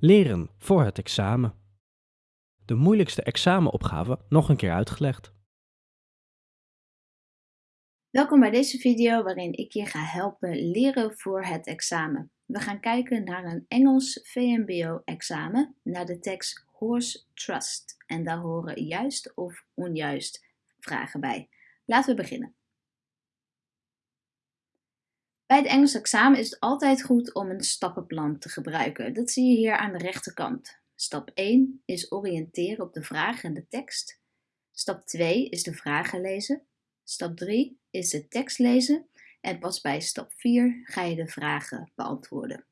Leren voor het examen. De moeilijkste examenopgave nog een keer uitgelegd. Welkom bij deze video waarin ik je ga helpen leren voor het examen. We gaan kijken naar een Engels VMBO-examen, naar de tekst Horse Trust. En daar horen juist of onjuist vragen bij. Laten we beginnen. Bij het Engels examen is het altijd goed om een stappenplan te gebruiken. Dat zie je hier aan de rechterkant. Stap 1 is oriënteren op de vraag en de tekst. Stap 2 is de vragen lezen. Stap 3 is de tekst lezen. En pas bij stap 4 ga je de vragen beantwoorden.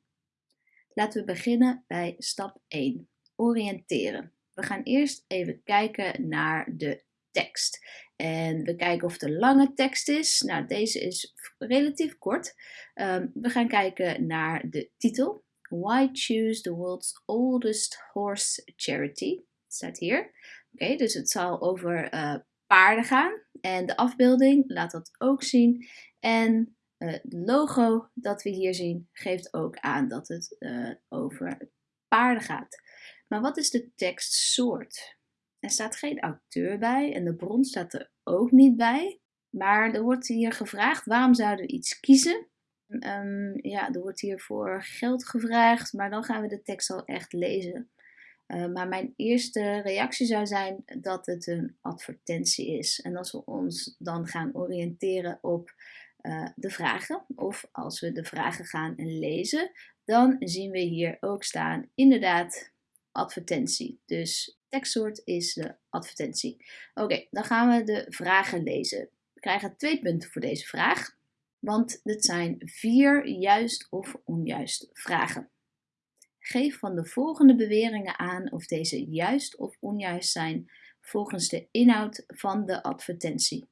Laten we beginnen bij stap 1. Oriënteren. We gaan eerst even kijken naar de En we kijken of het een lange tekst is. Nou, deze is relatief kort. Um, we gaan kijken naar de titel. Why choose the world's oldest horse charity? Staat hier. Oké, dus het zal over uh, paarden gaan. En de afbeelding laat dat ook zien. En uh, het logo dat we hier zien geeft ook aan dat het uh, over paarden gaat. Maar wat is de tekstsoort? Er staat geen auteur bij en de bron staat er ook niet bij. Maar er wordt hier gevraagd waarom zouden we iets kiezen. Um, ja, er wordt hier voor geld gevraagd, maar dan gaan we de tekst al echt lezen. Uh, maar mijn eerste reactie zou zijn dat het een advertentie is. En als we ons dan gaan oriënteren op uh, de vragen, of als we de vragen gaan lezen, dan zien we hier ook staan inderdaad advertentie. Dus tekstsoort is de advertentie. Oké, dan gaan we de vragen lezen. We krijgen twee punten voor deze vraag, want het zijn vier juist of onjuist vragen. Geef van de volgende beweringen aan of deze juist of onjuist zijn volgens de inhoud van de advertentie.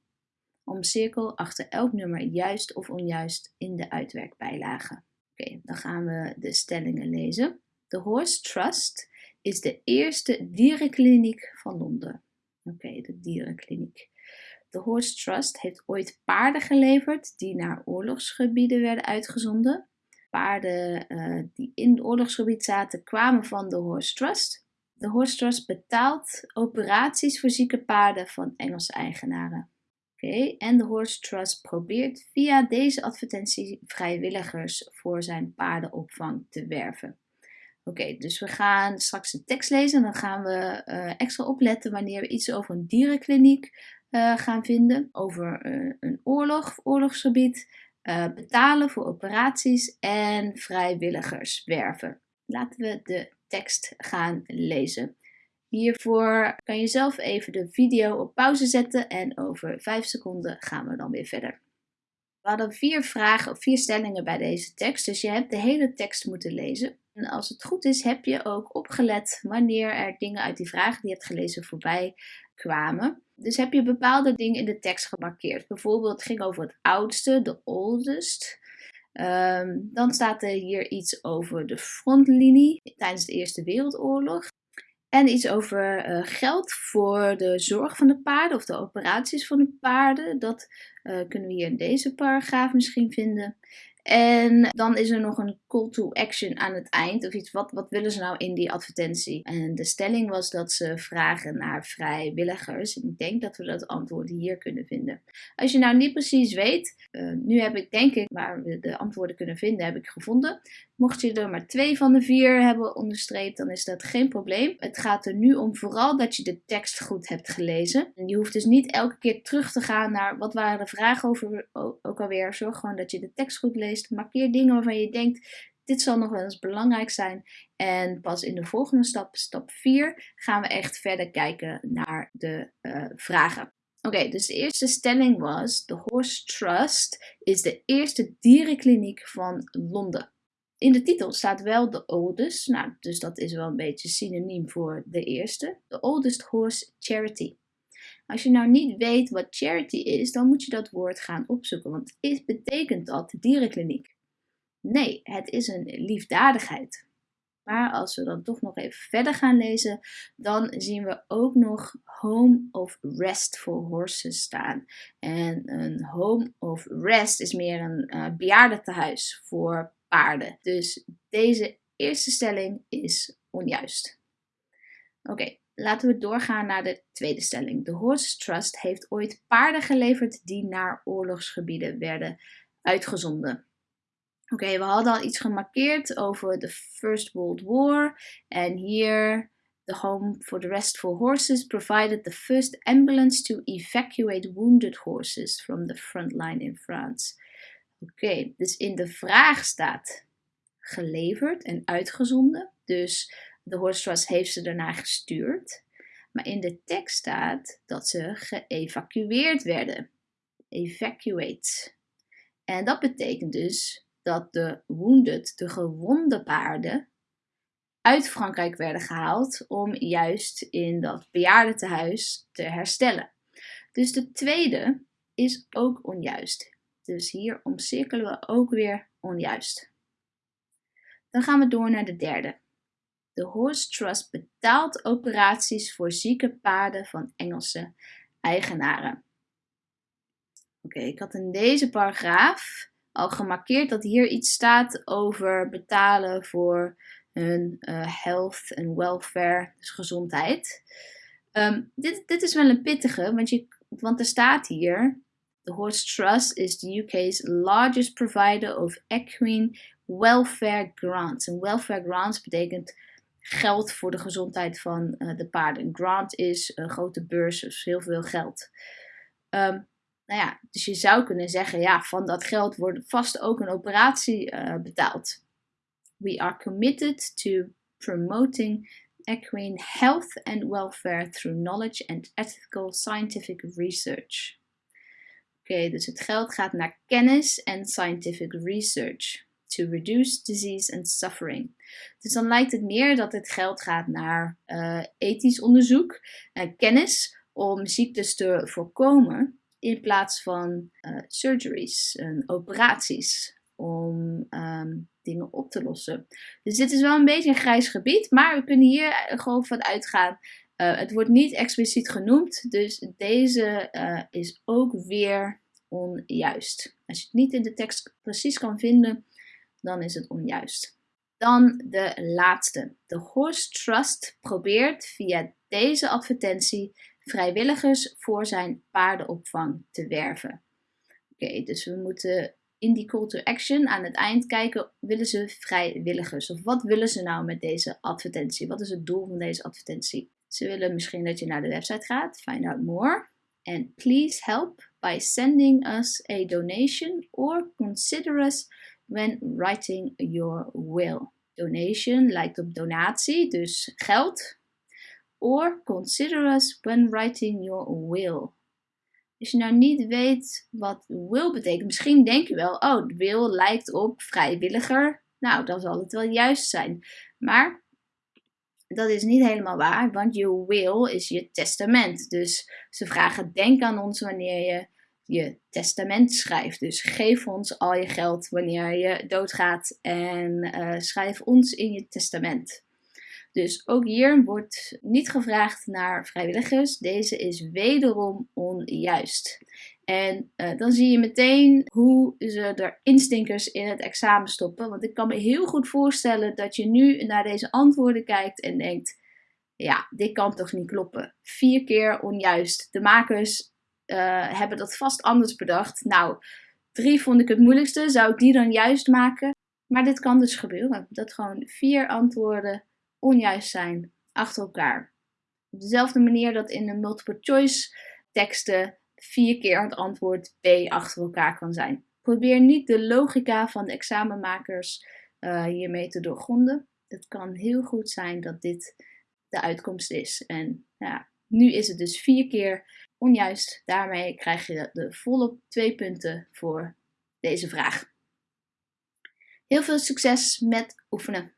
Omcirkel achter elk nummer juist of onjuist in de uitwerkbijlage. Oké, dan gaan we de stellingen lezen. The Horse Trust is de eerste dierenkliniek van Londen. Oké, de dierenkliniek. De Horse Trust heeft ooit paarden geleverd die naar oorlogsgebieden werden uitgezonden. Paarden uh, die in het oorlogsgebied zaten kwamen van de Horse Trust. De Horse Trust betaalt operaties voor zieke paarden van Engelse eigenaren. Oké, en de Horse Trust probeert via deze advertentie vrijwilligers voor zijn paardenopvang te werven. Oké, dus we gaan straks de tekst lezen en dan gaan we uh, extra opletten wanneer we iets over een dierenkliniek uh, gaan vinden, over uh, een oorlog, oorlogsgebied, betalen voor operaties en vrijwilligers werven. Laten we de tekst gaan lezen. Hiervoor kan je zelf even de video op pauze zetten en over 5 seconden gaan we dan weer verder. We hadden vier vragen of vier stellingen bij deze tekst, dus je hebt de hele tekst moeten lezen. En als het goed is, heb je ook opgelet wanneer er dingen uit die vragen die je hebt gelezen voorbij kwamen. Dus heb je bepaalde dingen in de tekst gemarkeerd. Bijvoorbeeld, het ging over het oudste, de oldest. Um, dan staat er hier iets over de frontlinie tijdens de Eerste Wereldoorlog. En iets over uh, geld voor de zorg van de paarden of de operaties van de paarden. Dat uh, kunnen we hier in deze paragraaf misschien vinden. En dan is er nog een call to action aan het eind. Of iets, wat, wat willen ze nou in die advertentie? En de stelling was dat ze vragen naar vrijwilligers. Ik denk dat we dat antwoord hier kunnen vinden. Als je nou niet precies weet, uh, nu heb ik denk ik waar we de antwoorden kunnen vinden, heb ik gevonden. Mocht je er maar twee van de vier hebben onderstreept, dan is dat geen probleem. Het gaat er nu om vooral dat je de tekst goed hebt gelezen. En je hoeft dus niet elke keer terug te gaan naar wat waren de vragen over ook alweer. Zorg gewoon dat je de tekst goed leest. Markeer dingen waarvan je denkt, dit zal nog wel eens belangrijk zijn. En pas in de volgende stap, stap 4, gaan we echt verder kijken naar de uh, vragen. Oké, dus de eerste stelling was: The Horse Trust is de eerste dierenkliniek van Londen. In de titel staat wel de oldest, nou, dus dat is wel een beetje synoniem voor de eerste. The Oldest Horse Charity. Als je nou niet weet wat charity is, dan moet je dat woord gaan opzoeken, want is, betekent dat dierenkliniek? Nee, het is een liefdadigheid. Maar als we dan toch nog even verder gaan lezen, dan zien we ook nog Home of Rest for Horses staan. En een Home of Rest is meer een uh, bejaardentehuis voor paarden. Dus deze eerste stelling is onjuist. Oké, laten we doorgaan naar de tweede stelling. De Horse Trust heeft ooit paarden geleverd die naar oorlogsgebieden werden uitgezonden. Oké, we hadden al iets gemarkeerd over de First World War. En hier, the home for the restful horses provided the first ambulance to evacuate wounded horses from the front line in France. Oké, dus in de vraag staat geleverd en uitgezonden. Dus de Horse Trust heeft ze daarna gestuurd. Maar in de tekst staat dat ze geëvacueerd werden. Evacuate. En dat betekent dus dat de wounded, de gewonde paarden, uit Frankrijk werden gehaald om juist in dat bejaardentehuis te herstellen. Dus de tweede is ook onjuist. Dus hier omcirkelen we ook weer onjuist. Dan gaan we door naar de derde. De Horse Trust betaalt operaties voor zieke paarden van Engelse eigenaren. Oké, ik had in deze paragraaf al gemarkeerd dat hier iets staat over betalen voor hun uh, health en welfare, dus gezondheid. Um, dit, dit is wel een pittige, want, je, want er staat hier: The Horse Trust is the UK's largest provider of equine welfare grants. En welfare grants betekent geld voor de gezondheid van uh, de paarden. Een grant is een grote beurs, dus heel veel geld. Um, nou ja, dus je zou kunnen zeggen, ja, van dat geld wordt vast ook een operatie uh, betaald. We are committed to promoting equine health and welfare through knowledge and ethical scientific research. Oké, dus het geld gaat naar kennis en scientific research to reduce disease and suffering. Dus dan lijkt het meer dat het geld gaat naar uh, ethisch onderzoek en kennis om ziektes te voorkomen in plaats van uh, surgeries en operaties om um, dingen op te lossen. Dus dit is wel een beetje een grijs gebied, maar we kunnen hier gewoon van uitgaan. Uh, het wordt niet expliciet genoemd, dus deze uh, is ook weer onjuist. Als je het niet in de tekst precies kan vinden, dan is het onjuist. Dan de laatste. De Horse Trust probeert via deze advertentie vrijwilligers voor zijn paardenopvang te werven. Oké, dus we moeten in die call to action aan het eind kijken, willen ze vrijwilligers? Of wat willen ze nou met deze advertentie? Wat is het doel van deze advertentie? Ze willen misschien dat je naar de website gaat, find out more. And please help by sending us a donation or consider us when writing your will. Donation lijkt op donatie, dus geld. Or consider us when writing your will. Als je nou niet weet wat will betekent, misschien denk je wel, oh, will lijkt op vrijwilliger. Nou, dan zal het wel juist zijn. Maar dat is niet helemaal waar, want je will is je testament. Dus ze vragen, denk aan ons wanneer je je testament schrijft. Dus geef ons al je geld wanneer je doodgaat en uh, schrijf ons in je testament. Dus ook hier wordt niet gevraagd naar vrijwilligers. Deze is wederom onjuist. En uh, dan zie je meteen hoe ze er instinkers in het examen stoppen. Want ik kan me heel goed voorstellen dat je nu naar deze antwoorden kijkt en denkt: ja, dit kan toch niet kloppen. Vier keer onjuist. De makers uh, hebben dat vast anders bedacht. Nou, drie vond ik het moeilijkste. Zou ik die dan juist maken? Maar dit kan dus gebeuren. Dat gewoon vier antwoorden onjuist zijn achter elkaar. Op dezelfde manier dat in de multiple choice teksten vier keer het antwoord B achter elkaar kan zijn. Probeer niet de logica van de examenmakers uh, hiermee te doorgronden. Het kan heel goed zijn dat dit de uitkomst is. En ja, nu is het dus vier keer onjuist. Daarmee krijg je de volle twee punten voor deze vraag. Heel veel succes met oefenen.